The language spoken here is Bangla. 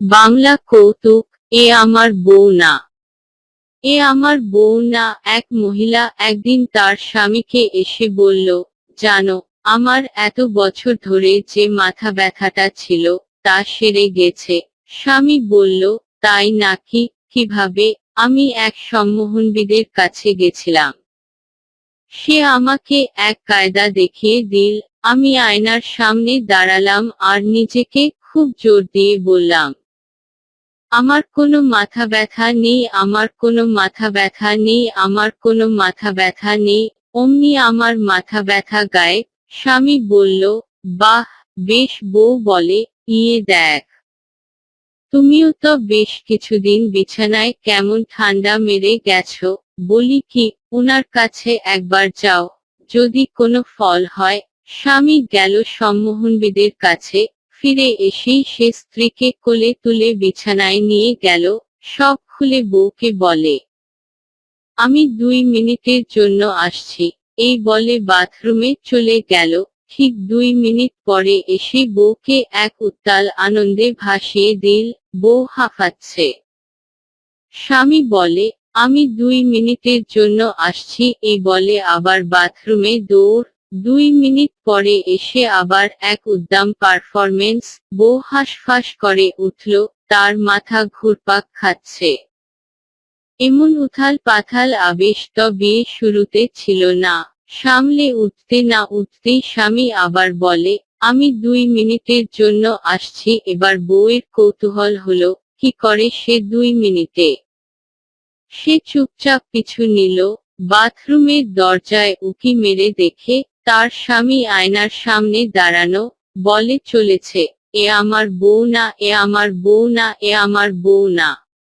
বাংলা কৌতুক, এ আমার বউ না। এ আমার বউ না, এক মহিলা একদিন তার স্বামীকে এসে বলল, জানো, আমার এত বছর ধরে যে মাথা ব্যথাটা ছিল, তা সেরে গেছে। স্বামী বলল, তাই নাকি, কীভাবে? আমি এক সম্মোহনবিদের কাছে গেছিলাম। সে আমাকে এক কায়দা দেখিয়ে দিল, আমি আয়নার সামনে দাঁড়ালাম আর নিজেকে খুব জোর দিয়ে বললাম আমার কোনো মাথা ব্যথা নেই, আমার কোনো মাথা ব্যথা নেই, আমার কোনো মাথা ব্যথা নেই, অমনি আমার মাথা ব্যথা গায়ে। স্বামী বলল, বাহ, বেশ বউ বলে ইয়ে দেখ। তুমিও তো বেশ কিছুদিন বিছানায় কেমন ঠান্ডা মেরে গেছো। বলি কি ওনার কাছে একবার যাও, যদি কোনো ফল হয়। স্বামী গেল সম্মোহনবিদের কাছে। ফিরে এসেই সে স্ত্রীকে কোলে তুলে বিছানায় নিয়ে গেল, সব খুলে বউকে বলে, আমি দুই মিনিটের জন্য আসছি। এই বলে বাথরুমে চলে গেল। ঠিক দুই মিনিট পরে এসে বউকে এক উত্তাল আনন্দে ভাসিয়ে দিল, বউ হাঁফাচ্ছে। স্বামী বলে, আমি দুই মিনিটের জন্য আসছি। এই বলে আবার বাথরুমে দৌড় দুই মিনিট পরে এসে আবার এক উদ্দাম পারফরমেন্স বউ হাঁসফাঁস করে উঠল, তার মাথা ঘুরপাক খাচ্ছে। এমন উথাল পাথাল আবেশ তো বিয়ে শুরুতে ছিল না। সামলে উঠতে না উঠতেই স্বামী আবার বলে, আমি দুই মিনিটের জন্য আসছি, এবার বউয়ের কৌতূহল হলো, কি করে সে দুই মিনিটে? সে চুপচাপ পিছু নিল, বাথরুমের দরজায় উকি মেরে দেখে তার স্বামী আয়নার সামনে দাঁড়ানো, বলে চলেছে, এ আমার বউ না, এ আমার বউ না, এ আমার বউ না।